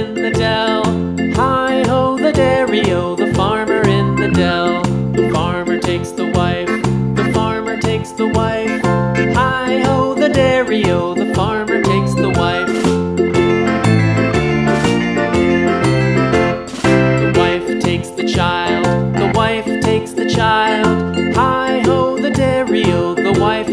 in the dell. Hi ho, the dairy o, the farmer in the dell. The farmer takes the wife, the farmer takes the wife. Hi ho, the dairy o, the farmer takes the wife. The wife takes the child, the wife takes the child. Hi ho, the dairy o, the wife